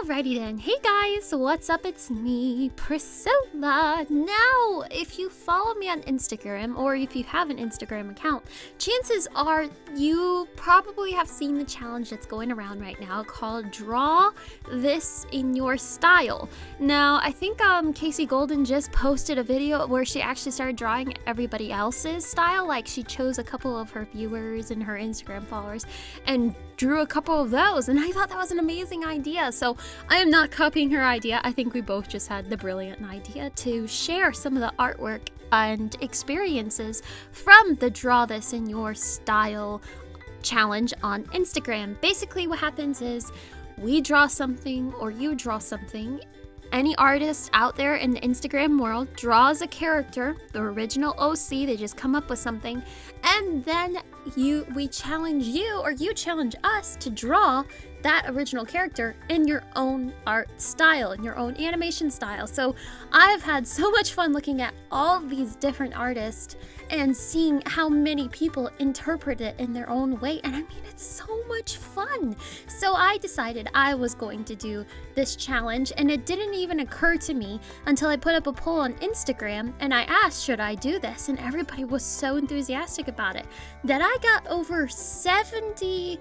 Alrighty then. Hey guys, what's up? It's me, Priscilla. Now, if you follow me on Instagram or if you have an Instagram account, chances are you probably have seen the challenge that's going around right now called Draw This in Your Style. Now, I think um, Kasey Golden just posted a video where she actually started drawing everybody else's style. Like she chose a couple of her viewers and her Instagram followers and drew a couple of those. And I thought that was an amazing idea. So I am not copying her idea. I think we both just had the brilliant idea to share some of the artwork and experiences from the Draw This in Your Style challenge on Instagram. Basically, what happens is we draw something or you draw something any artist out there in the Instagram world draws a character, the original OC, they just come up with something, and then you we challenge you or you challenge us to draw that original character in your own art style, in your own animation style. So I've had so much fun looking at all these different artists and seeing how many people interpret it in their own way. And I mean, it's so much fun. So I decided I was going to do this challenge, and it didn't even occur to me until I put up a poll on Instagram and I asked, should I do this? And everybody was so enthusiastic about it that I got over 70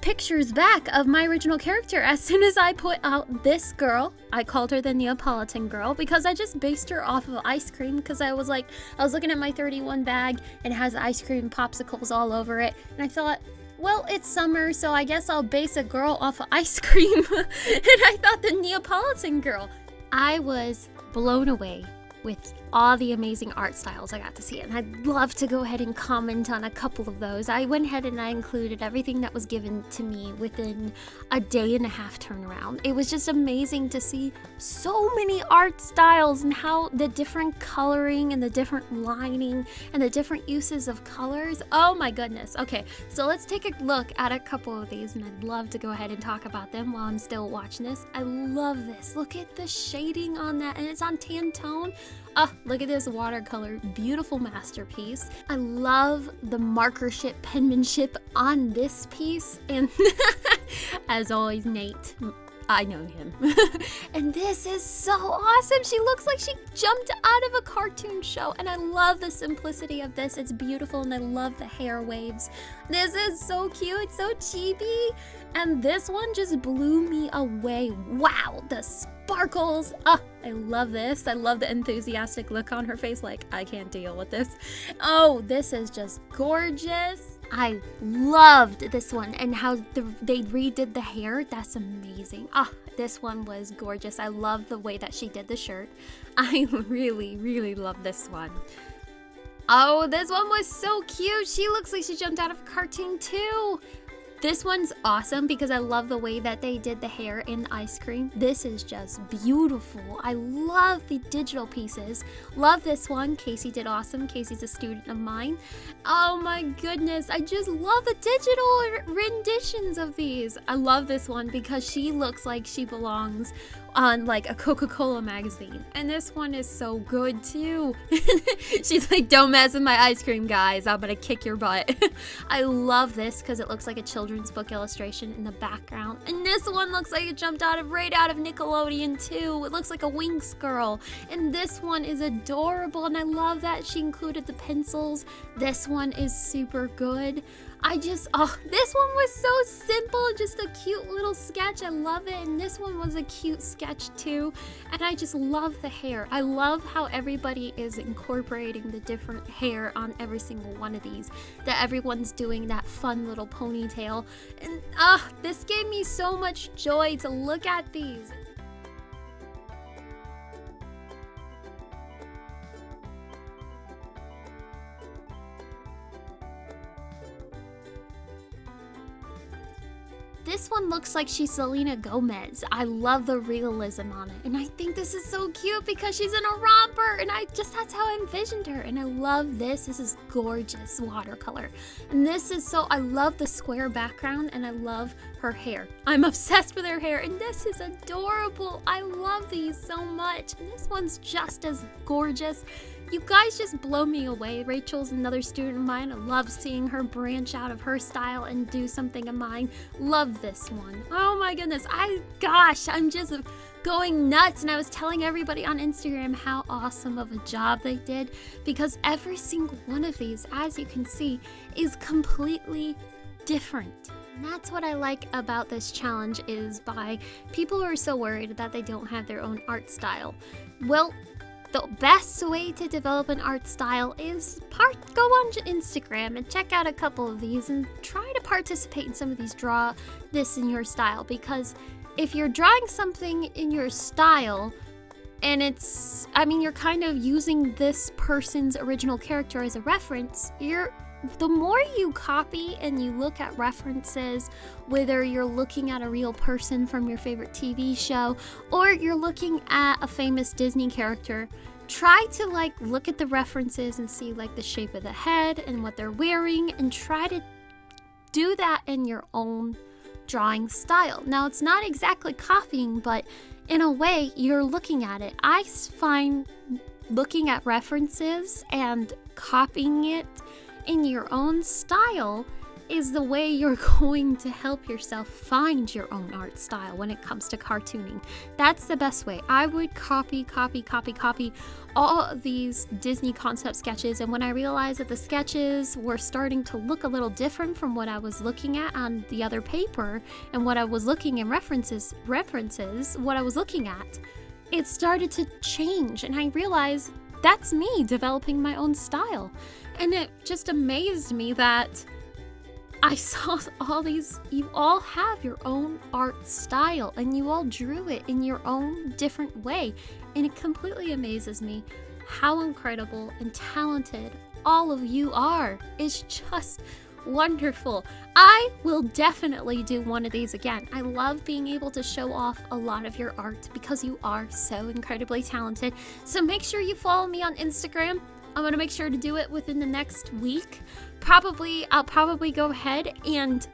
pictures back of my original character as soon as I put out this girl. I called her the Neapolitan girl because I just based her off of ice cream because I was like, I was looking at my 31 bag and it has ice cream popsicles all over it. And I thought, well, it's summer, so I guess I'll base a girl off of ice cream. and I thought the Neapolitan girl. I was blown away with all the amazing art styles I got to see. And I'd love to go ahead and comment on a couple of those. I went ahead and I included everything that was given to me within a day and a half turnaround. It was just amazing to see so many art styles and how the different coloring and the different lining and the different uses of colors. Oh my goodness. Okay, so let's take a look at a couple of these and I'd love to go ahead and talk about them while I'm still watching this. I love this. Look at the shading on that and it's on tan tone. Oh, look at this watercolor, beautiful masterpiece. I love the markership penmanship on this piece. And as always, Nate, I know him. and this is so awesome. She looks like she jumped out of a cartoon show. And I love the simplicity of this. It's beautiful and I love the hair waves. This is so cute, so chibi. And this one just blew me away. Wow, the sparkles. Ah, I love this. I love the enthusiastic look on her face like, I can't deal with this. Oh, this is just gorgeous. I loved this one and how the, they redid the hair. That's amazing. Ah, this one was gorgeous. I love the way that she did the shirt. I really, really love this one. Oh, this one was so cute. She looks like she jumped out of a cartoon too. This one's awesome because I love the way that they did the hair in the ice cream. This is just beautiful. I love the digital pieces. Love this one. Casey did awesome. Casey's a student of mine. Oh my goodness. I just love the digital renditions of these. I love this one because she looks like she belongs on like a Coca-Cola magazine. And this one is so good too. She's like, don't mess with my ice cream, guys. I'm gonna kick your butt. I love this because it looks like a children's book illustration in the background. And this one looks like it jumped out of right out of Nickelodeon too. It looks like a Winx girl. And this one is adorable and I love that she included the pencils. This one is super good. I just, oh, this one was so simple, just a cute little sketch. I love it. And this one was a cute sketch too. And I just love the hair. I love how everybody is incorporating the different hair on every single one of these. That everyone's doing that fun little ponytail. And ah, this gave me so much joy to look at these. One looks like she's Selena Gomez. I love the realism on it. And I think this is so cute because she's in a romper. And I just, that's how I envisioned her. And I love this. This is gorgeous watercolor. And this is so, I love the square background and I love her hair. I'm obsessed with her hair and this is adorable. I love these so much. And this one's just as gorgeous. You guys just blow me away. Rachel's another student of mine. I love seeing her branch out of her style and do something of mine. Love this one. Oh my goodness. I, gosh, I'm just going nuts. And I was telling everybody on Instagram how awesome of a job they did because every single one of these, as you can see, is completely different. And that's what I like about this challenge is by people who are so worried that they don't have their own art style. Well, the best way to develop an art style is part go on Instagram and check out a couple of these and try to participate in some of these draw this in your style. Because if you're drawing something in your style and it's I mean you're kind of using this person's original character as a reference, you're the more you copy and you look at references, whether you're looking at a real person from your favorite TV show or you're looking at a famous Disney character, try to like look at the references and see like the shape of the head and what they're wearing and try to do that in your own drawing style. Now, it's not exactly copying, but in a way, you're looking at it. I find looking at references and copying it in your own style is the way you're going to help yourself find your own art style when it comes to cartooning. That's the best way. I would copy, copy, copy, copy all these Disney concept sketches, and when I realized that the sketches were starting to look a little different from what I was looking at on the other paper and what I was looking in references, references, what I was looking at, it started to change, and I realized that's me developing my own style. And it just amazed me that I saw all these, you all have your own art style and you all drew it in your own different way. And it completely amazes me how incredible and talented all of you are. It's just wonderful. I will definitely do one of these again. I love being able to show off a lot of your art because you are so incredibly talented. So make sure you follow me on Instagram. I'm to make sure to do it within the next week. Probably, I'll probably go ahead and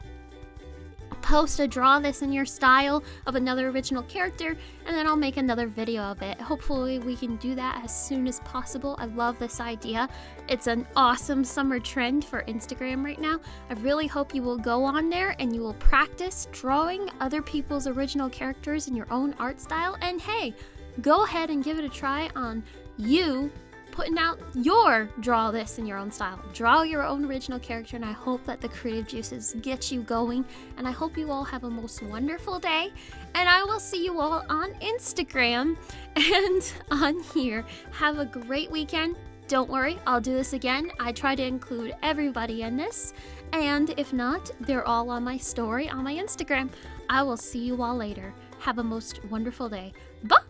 post a draw this in your style of another original character and then I'll make another video of it. Hopefully we can do that as soon as possible. I love this idea. It's an awesome summer trend for Instagram right now. I really hope you will go on there and you will practice drawing other people's original characters in your own art style and hey, go ahead and give it a try on you putting out your draw this in your own style. Draw your own original character, and I hope that the creative juices get you going. And I hope you all have a most wonderful day. And I will see you all on Instagram and on here. Have a great weekend. Don't worry, I'll do this again. I try to include everybody in this. And if not, they're all on my story on my Instagram. I will see you all later. Have a most wonderful day. Bye!